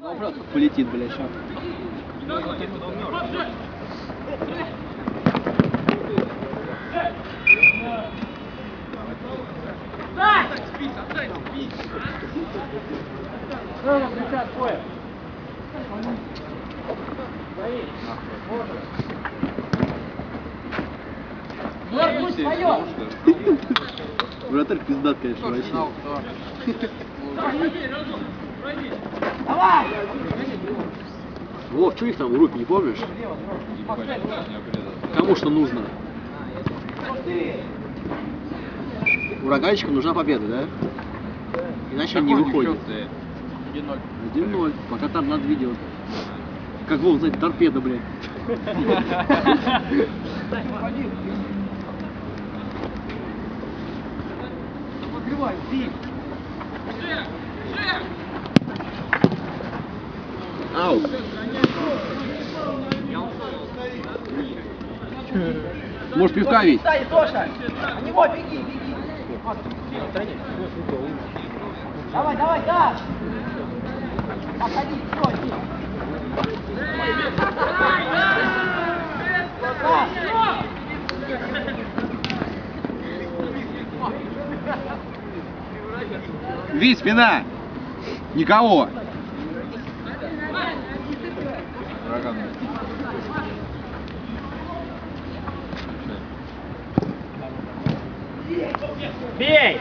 Вопрос полетит, блядь, сейчас. Вратарь пиздат, конечно, вообще. Вов, что их там в группе, не помнишь? Кому что нужно? Ураганчику нужна победа, да? Иначе он не выходит. 1-0. Пока там надо видео. Как Вов, знаете, торпеда, блядь. Ау. Может пивка ведь? Давай, давай, да! Обходи, все, иди. Да. Вид, спина! Никого! Бей!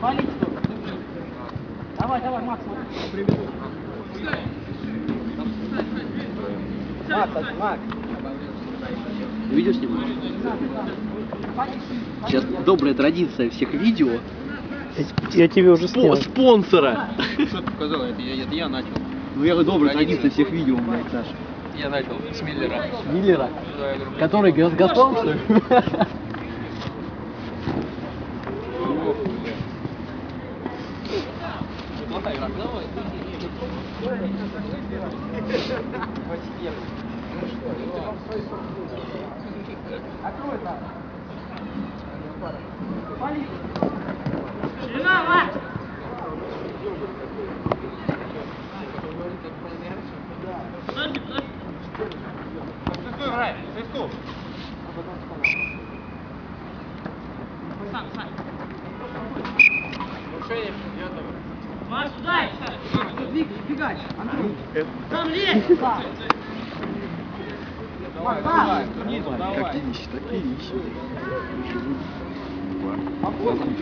Валить тут. Давай, давай, Макс. Макс, Макс. Видео снимаешь? Сейчас добрая традиция всех видео. Я тебе уже снял. спонсора! Что ты показал? Это я, это я начал. Ну я говорю, добрая Традиция. всех видео, блядь, Саша. Я начал с Миллера. Миллера. Да, я говорю, Который Газ- Газпром, что ли? Плохая игра. Давай. Макс. Макс, туда! Бегать, Андрей! Там лезь! Макс, да! Какие нищие, такие нищие.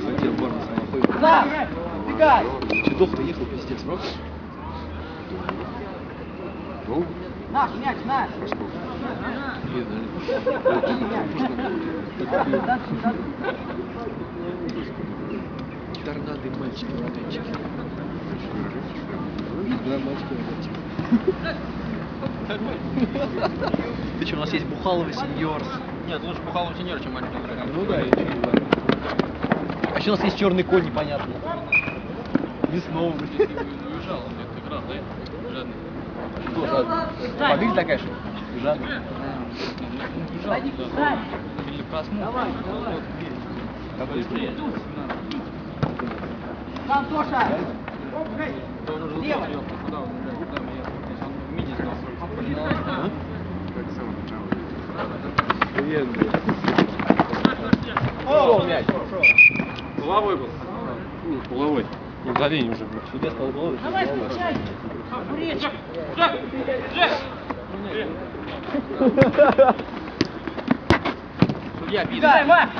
Хотел Барнес находит. Да! Бегай! Чудов ехал, пиздец, правда? Ну, Наш мяч, наш! торнады мальчики, ураганчики. Да, мальчики. Ты что, у нас есть Бухаловый сеньорс. Нет, лучше Пухалов сеньор, чем маленький игрок. Ну да, и что, да. А еще у нас есть черный конь непонятный. Весновый. Уезжал, он где-то играл, да? Жадный. Что, жадный? Фамилия такая, что ли? Жадный. Уезжал, да. Или проснулся. Давай, давай. Как ты Быстрее. Там, Тоша! Лево. успел, куда он играет, куда он ехал. Если он в мини сдал. О, мяч. Головой был. Не, Галень уже был. Судья стал головой. Давай, включай! Речь! Судья пидор. Бегай, Макс!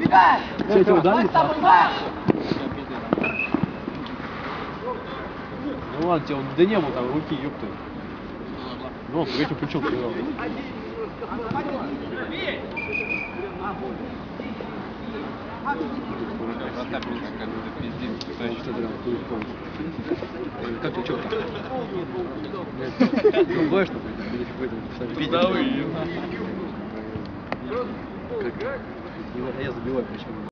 Бегай! Что, эти удали? Макс, там, Макс! Ну ладно, тебе вот да не было там руки, ёпты. Ну, этим плечом Как ты чё? Другое что Судовые. Как? Я забиваю причем.